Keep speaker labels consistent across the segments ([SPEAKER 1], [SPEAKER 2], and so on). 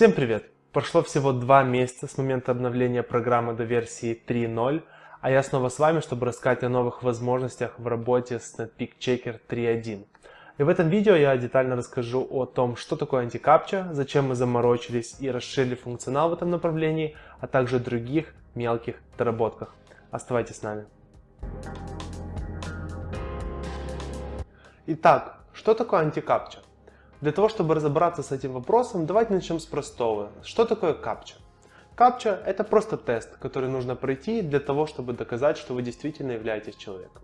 [SPEAKER 1] Всем привет! Прошло всего два месяца с момента обновления программы до версии 3.0, а я снова с вами, чтобы рассказать о новых возможностях в работе с Netpeak Checker 3.1. И в этом видео я детально расскажу о том, что такое антикапча, зачем мы заморочились и расширили функционал в этом направлении, а также других мелких доработках. Оставайтесь с нами. Итак, что такое антикапча? Для того, чтобы разобраться с этим вопросом, давайте начнем с простого. Что такое капча? Капча – это просто тест, который нужно пройти для того, чтобы доказать, что вы действительно являетесь человеком.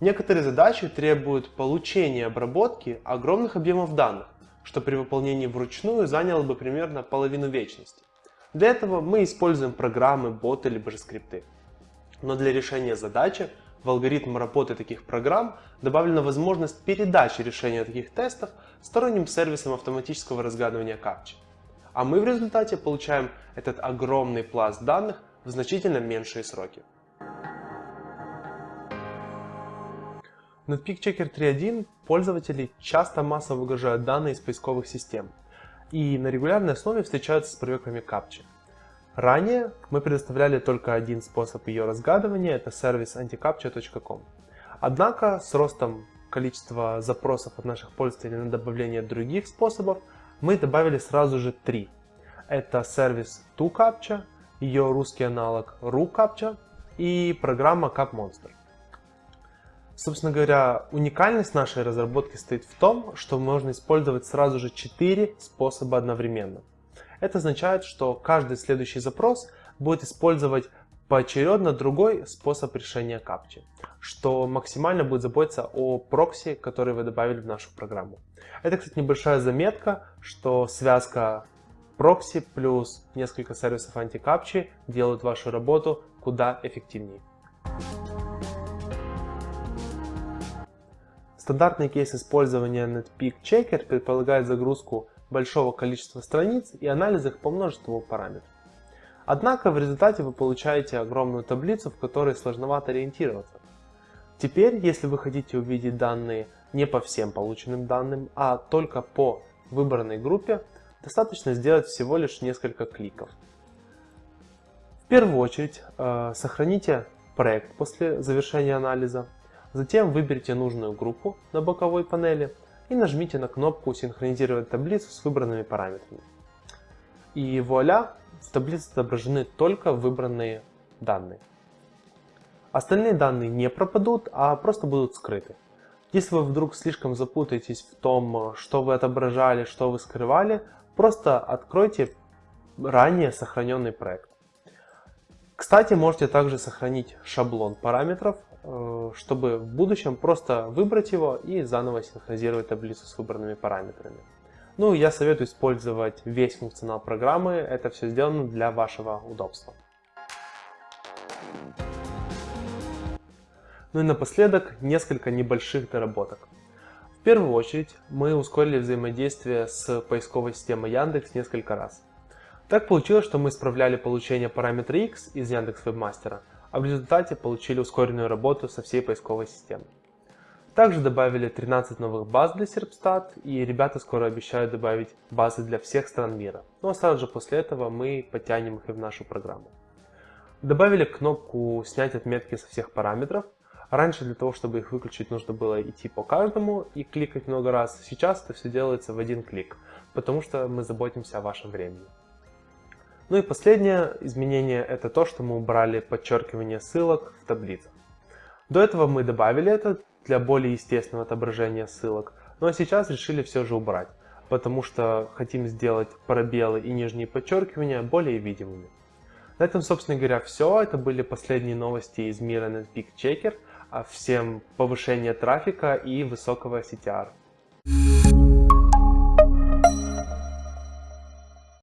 [SPEAKER 1] Некоторые задачи требуют получения и обработки огромных объемов данных, что при выполнении вручную заняло бы примерно половину вечности. Для этого мы используем программы, боты либо же скрипты. Но для решения задачи в алгоритм работы таких программ добавлена возможность передачи решения таких тестов сторонним сервисам автоматического разгадывания капчи. А мы в результате получаем этот огромный пласт данных в значительно меньшие сроки. В Netpeak Checker 3.1 пользователи часто массово выгружают данные из поисковых систем и на регулярной основе встречаются с проверками капчи. Ранее мы предоставляли только один способ ее разгадывания, это сервис anticaptcha.com. Однако с ростом количества запросов от наших пользователей на добавление других способов, мы добавили сразу же три. Это сервис ToCaptcha, ее русский аналог RuCaptcha и программа CapMonster. Собственно говоря, уникальность нашей разработки стоит в том, что можно использовать сразу же четыре способа одновременно. Это означает, что каждый следующий запрос будет использовать поочередно другой способ решения капчи, что максимально будет заботиться о прокси, который вы добавили в нашу программу. Это, кстати, небольшая заметка, что связка прокси плюс несколько сервисов антикапчи делают вашу работу куда эффективнее. Стандартный кейс использования Netpeak Checker предполагает загрузку большого количества страниц и анализ их по множеству параметров. Однако в результате вы получаете огромную таблицу, в которой сложновато ориентироваться. Теперь, если вы хотите увидеть данные не по всем полученным данным, а только по выбранной группе, достаточно сделать всего лишь несколько кликов. В первую очередь э, сохраните проект после завершения анализа, затем выберите нужную группу на боковой панели – и нажмите на кнопку «Синхронизировать таблицу с выбранными параметрами». И вуаля, в таблице отображены только выбранные данные. Остальные данные не пропадут, а просто будут скрыты. Если вы вдруг слишком запутаетесь в том, что вы отображали, что вы скрывали, просто откройте ранее сохраненный проект. Кстати, можете также сохранить шаблон параметров, э, чтобы в будущем просто выбрать его и заново синхронизировать таблицу с выбранными параметрами. Ну, я советую использовать весь функционал программы, это все сделано для вашего удобства. Ну и напоследок несколько небольших доработок. В первую очередь мы ускорили взаимодействие с поисковой системой Яндекс несколько раз. Так получилось, что мы исправляли получение параметра x из Яндекс Вебмастера, а в результате получили ускоренную работу со всей поисковой системой. Также добавили 13 новых баз для Serpstat, и ребята скоро обещают добавить базы для всех стран мира. Ну а сразу же после этого мы подтянем их и в нашу программу. Добавили кнопку «Снять отметки со всех параметров». Раньше для того, чтобы их выключить, нужно было идти по каждому и кликать много раз. Сейчас это все делается в один клик, потому что мы заботимся о вашем времени. Ну и последнее изменение это то, что мы убрали подчеркивание ссылок в таблицах. До этого мы добавили это для более естественного отображения ссылок, но сейчас решили все же убрать, потому что хотим сделать пробелы и нижние подчеркивания более видимыми. На этом, собственно говоря, все. Это были последние новости из мира NetPeak Checker. А всем повышения трафика и высокого CTR.